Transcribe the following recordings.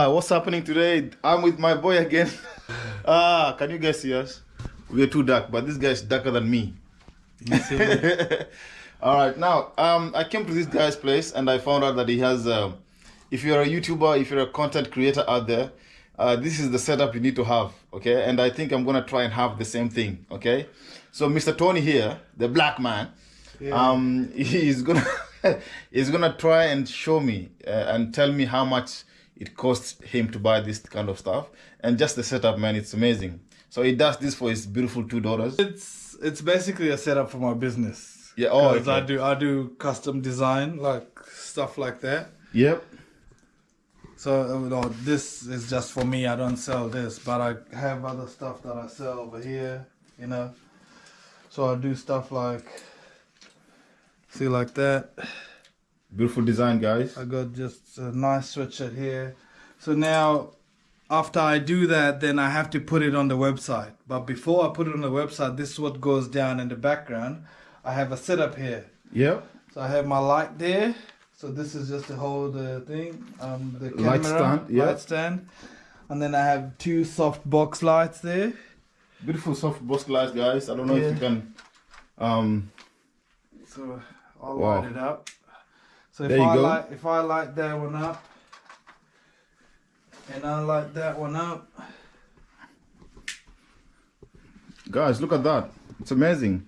uh what's happening today? I'm with my boy again. Ah can you guys see us we're too dark but this guy's darker than me. All right now um i came to this guy's place and i found out that he has um if you're a youtuber if you're a content creator out there uh, this is the setup you need to have okay? And i think i'm gonna try and have the same thing okay? So mr tony here the black man um he's gonna he's gonna try and show me uh, and tell me how much it costs him to buy this kind of stuff and just the setup man it's amazing so he does this for his beautiful two daughters It's it's basically a setup for my business. Yeah, oh, 'Cause I do I do custom design like stuff like that. yep So uh, no, this is just for me. I don't sell this, but I have other stuff that I sell over here. You know, so I do stuff like see like that. Beautiful design guys I got just a nice sweatshirt here. So now, after I do that, then I have to put it on the website. But before I put it on the website, this is what goes down in the background. I have a setup here. yep So I have my light there. So this is just to hold the thing, um, the camera, Light stand, yeah. light stand, and then I have two soft box lights there. beautiful soft box glass guys i don't know if you can um So I'll Wow. light it up. So if I go. light if I light that one up and I light that one up, guys look at that it's amazing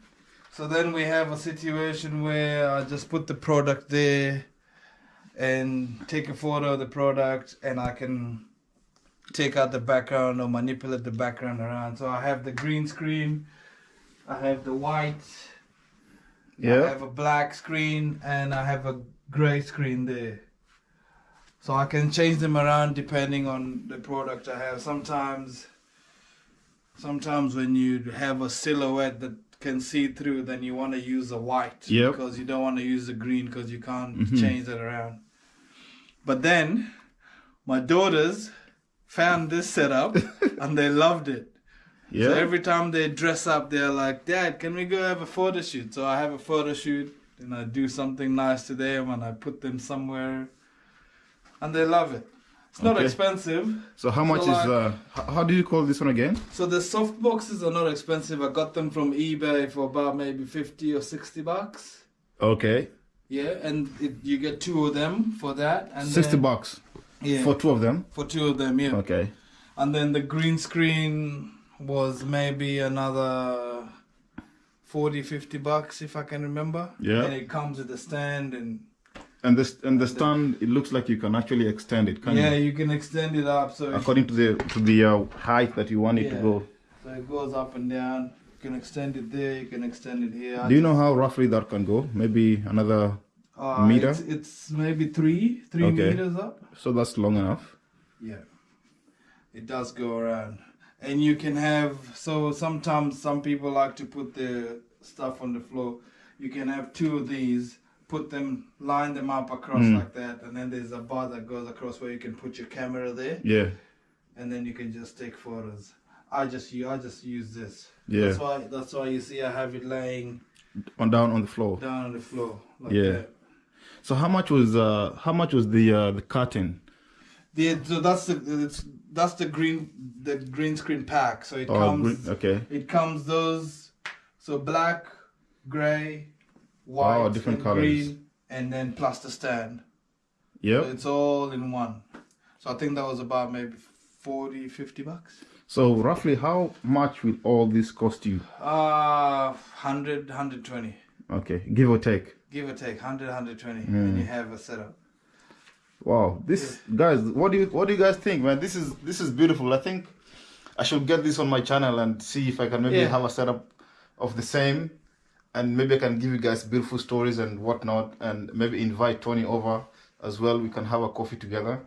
so then we have a situation where I just put the product there and take a photo of the product and I can take out the background or manipulate the background around. So I have the green screen, I have the white, I have a black screen and I have a gray screen there. So I can change them around depending on the product I have. Sometimes sometimes when you have a silhouette that can see through then you want to use a white Yep. because you don't want to use the green because you can't Mhm. change it around. But then my daughters found this setup and they loved it. yeah So every time they dress up, they're like, Dad, can we go have a photo shoot? So I have a photo shoot and I do something nice to them and I put them somewhere and they love it. It's not Okay. expensive. so how much So is like- uh how, do you call this one again So the soft boxes are not expensive. I got them from eBay for about maybe 50 or 60 bucks. okay Yeah, and it, you get two of them for that. And 60 then, bucks Yeah, for, two of them For two of them, yeah. okay And then the green screen was maybe another 40, 50 bucks if I can remember. Yeah. And it comes with a stand and and this and the stand it looks like you can actually extend it can yeah, you you can extend it up so according to the to the uh, height that you want it to Yeah. go so it goes up and down. You can extend it there, you can extend it here. do you know how roughly that can go maybe another uh, meter? It's, it's maybe three, three Okay. meters up. so that's long enough Yeah, it does go around, and you can have. So sometimes some people like to put their stuff on the floor. You can have two of these, put them, line them up across Mm. like that, and then there's a bar that goes across where you can put your camera there, yeah and then you can just take photos. I just I just use this. Yeah. That's why that's why you see I have it laying on down on the floor down on the floor like Yeah. that. so how much was uh how much was the uh the curtain The, so that's the it's, that's the green the green screen pack. So it oh comes. green- okay It comes those so black, gray, white, Oh, different and colours. green, and then plus the stand. So it's all in one. So I think that was about maybe 40, 50 bucks. so roughly how much will all this cost you Uh 100, 120. okay give or take Give or take 100, 120, Hmm. and you have a setup. Wow, this guys, what do you what do you guys think, man? This is this is beautiful. I think I should get this on my channel and see if I can maybe Yeah. have a setup of the same, and maybe I can give you guys beautiful stories and whatnot, and maybe invite Tony over as well. We can have a coffee together.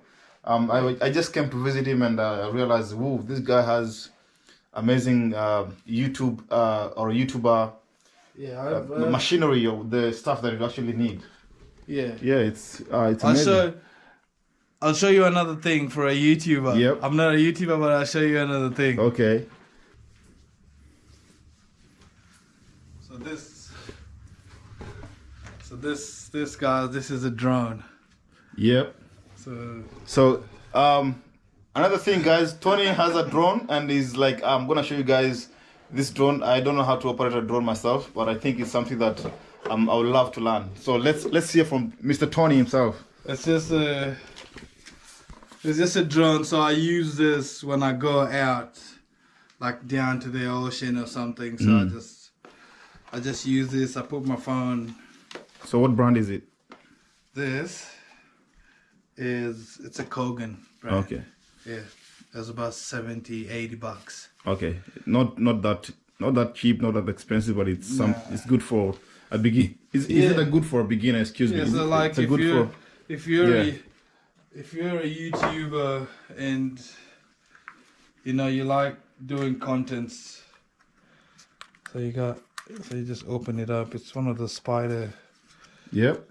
Um, I I just came to visit him and uh, I realized, whoa, this guy has amazing uh, YouTube uh, or YouTuber Yeah, uh, uh, machinery of the stuff that you actually need. yeah. Yeah, it's uh, it's amazing. I'll show you another thing for a YouTuber. Yep. I'm not a YouTuber, but I'll show you another thing. Okay. So this, so this, this guy, this is a drone. Yep. So So Um, another thing, guys, Tony has a drone and he's like, I'm gonna show you guys this drone. I don't know how to operate a drone myself, but I think it's something that um, I would love to learn. So let's let's hear from Mr. Tony himself. It's just a it's just a drone, so I use this when I go out, like down to the ocean or something. So I mm. just I just use this. I put my phone. So what brand is it? This is it's a Kogan brand. Okay, Yeah, it's about 70, 80 bucks. okay, not not that not that cheap, not that expensive, but it's some Nah. it's good for a begin. Is, is it a good for a beginner? Excuse me. Yeah, Is so it- like it's a good you're for if you're Yeah. If you're a YouTuber and you know you like doing contents, so you got so you just open it up. It's one of the spider. Yep.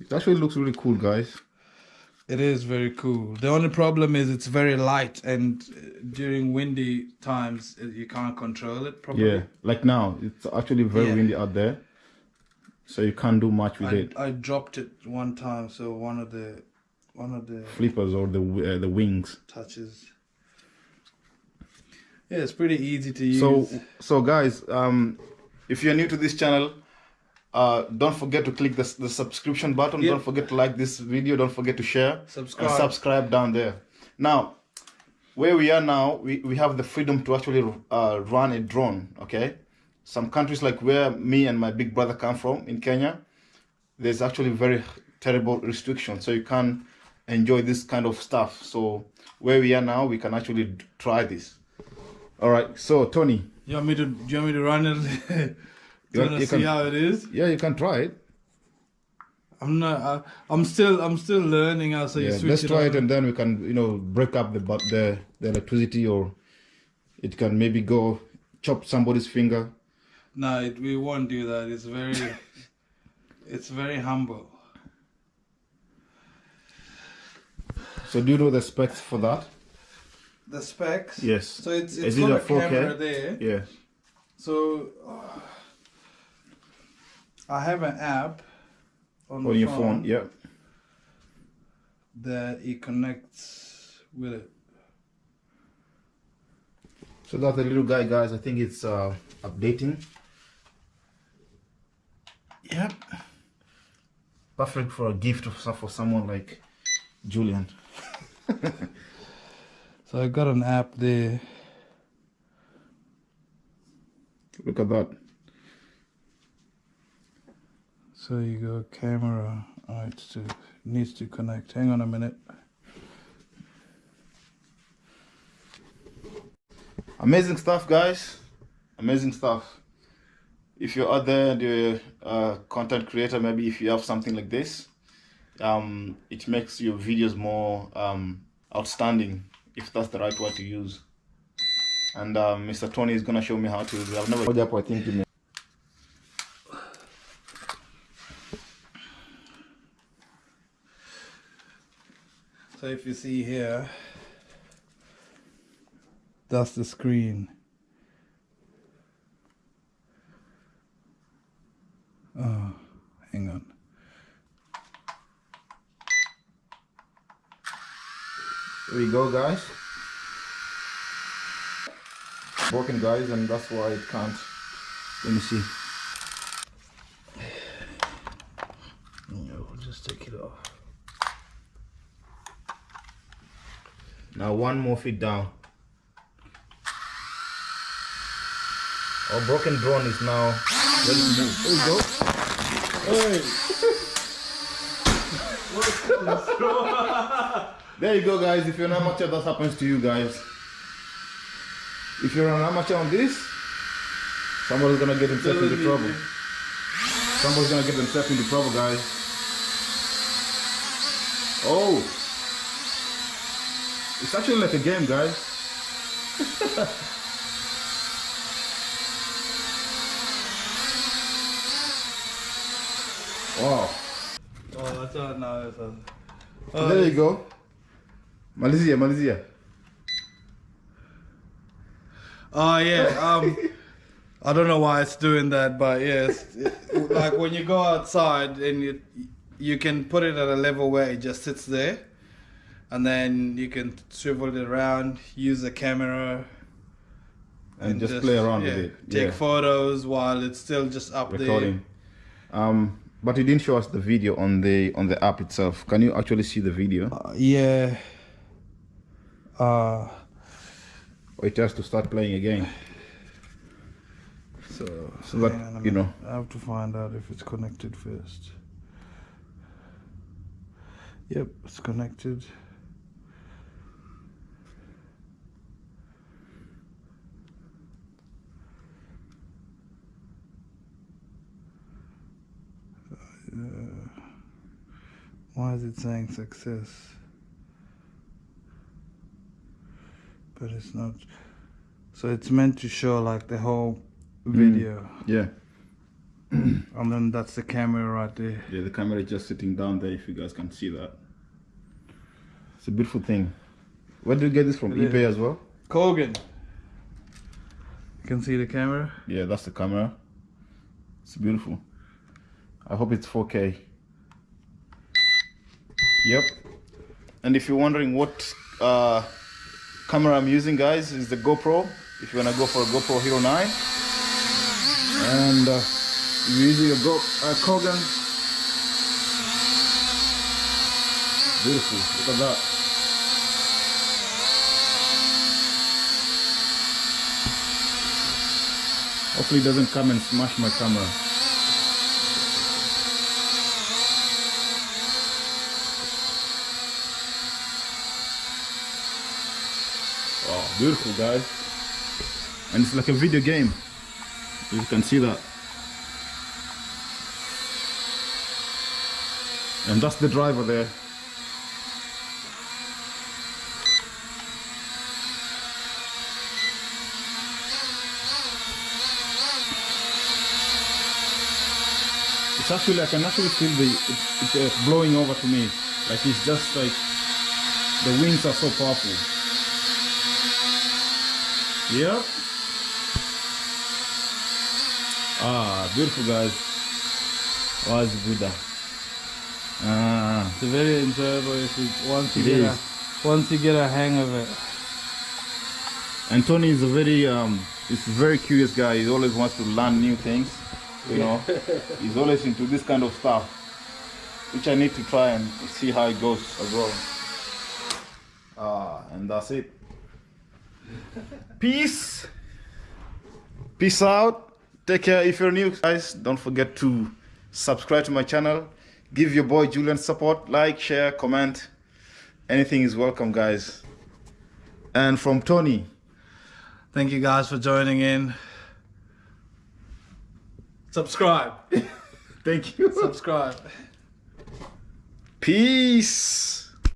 It actually looks really cool, guys. It is very cool. The only problem is it's very light, and uh, during windy times uh, you can't control it properly. Yeah, like now, it's actually very Yeah. windy out there, so you can't do much with I, it. I dropped it one time, so one of the one of the Flippers or the uh, the wings. touches. Yeah, it's pretty easy to use. So, so guys, um, if you're new to this channel, uh, don't forget to click the, the subscription button. Yeah. Don't forget to like this video. Don't forget to share. Subscribe. And subscribe down there. Now, where we are now, we, we have the freedom to actually uh, run a drone. Okay, some countries like where me and my big brother come from in Kenya, there's actually very terrible restrictions, so you can't enjoy this kind of stuff. So where we are now, we can actually try this. All right. So Tony, You want me to? Do you want me to run it? You- you want to see can- how it is? yeah, you can try it. I'm not. I, I'm still. I'm still learning how. So you yeah, switch let's it try on. it, and then we can, you know, break up the the the electricity, or it can maybe go chop somebody's finger. No, it, we won't do that. It's very. it's very humble. So do you know the specs for that? The specs. Yes. So it's Is it's it a a 4K? camera there. Yeah. So uh, I have an app on, On your phone. Yeah. that it connects with it. So that's the little guy, guys. I think it's uh, updating. Yep. Perfect for a gift for for someone like Julian. So I got an app there. Look at that. So you go camera. Oh, to needs to connect. Hang on a minute. Amazing stuff, guys. Amazing stuff. If you're out there and you're a content creator, maybe if you have something like this, um, it makes your videos more um, outstanding, if that's the right word to use. And um, Mr. Tony is gonna show me how to. use I've never. I think you may- So if you see here, that's the screen. Oh, hang on. There we go, guys. Broken, guys, and that's why it can't. Let me see. No, we'll just take it off. Now one more feet down. Our broken drone is now ready to move. There we go. There you go, guys. If you're an amateur, that happens to you guys. If you're an amateur on this, somebody's gonna get himself into trouble. Somebody's gonna get themselves into trouble, guys. Oh, it's actually like a game, guys. wow. Oh, no, it's there you go. Malaysia, Malaysia. Oh yeah. Um, I don't know why it's doing that, but yes, it- like when you go outside and you you can put it at a level where it just sits there, and then you can swivel it around, use the camera, and, just, play around yeah, with it. Take yeah. photos while it's still just up recording. Um, but you didn't show us the video on the on the app itself. Can you actually see the video? Uh, yeah. Uh, it has to start playing again? so So that, you know. I have to find out if it's connected first. Yep, it's connected. Uh, why is it saying success? But it's not. So it's meant to show like the whole video. Yeah. And then that's the camera right there. Yeah, the camera is just sitting down there if you guys can see that. It's a beautiful thing. Where did you get this from? Yeah. eBay as well? Kogan. You can see the camera. Yeah, that's the camera. It's beautiful. I hope it's 4K. Yep. And if you're wondering what uh, camera I'm using, guys, is the GoPro. If you wanna go for a GoPro Hero 9, and uh, using a Go uh, Kogan. Beautiful. Look at that. Hopefully it doesn't come and smash my camera. Beautiful guys. And it's like a video game. You can see that. And that's the driver there. It's actually, I can actually feel the, it, it's uh, blowing over to me. Like it's just like, the winds are so powerful. Yep. Ah, beautiful guys. Was Buddha. Ah, It's very enjoyable if you once you get is. a once you get a hang of it. and Tony is a very, um, he's a very curious guy. He always wants to learn new things. You know, he's always into this kind of stuff, which I need to try and see how it goes as well. Ah, and that's it. Peace. Peace out. Take care. If you're new, guys, don't forget to subscribe to my channel. Give your boy Julian support. Like, share, comment. Anything is welcome, guys. And from Tony. Thank you guys for joining in. Subscribe. Thank you. Subscribe. Peace.